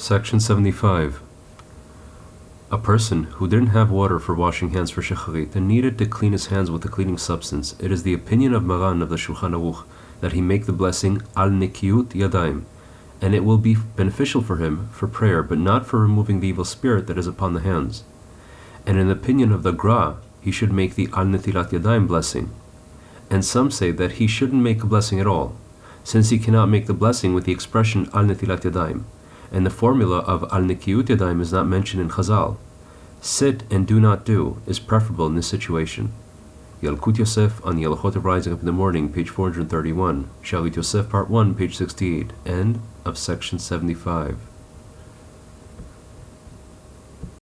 Section 75. A person who didn't have water for washing hands for Shacharit and needed to clean his hands with a cleaning substance, it is the opinion of Maran of the Shulchan Aruch that he make the blessing Al Nikiut Yadayim, and it will be beneficial for him for prayer, but not for removing the evil spirit that is upon the hands. And in the opinion of the Gra, he should make the Al Netilat Yadayim blessing. And some say that he shouldn't make a blessing at all, since he cannot make the blessing with the expression Al Netilat Yadayim, and the formula of Al Nikiut Yadayim is not mentioned in Chazal. Sit and do not do is preferable in this situation. Yalkut Yosef on the Halachot of Rising Up in the Morning, page 431, Shalit Yosef, part 1, page 68, end of section 75.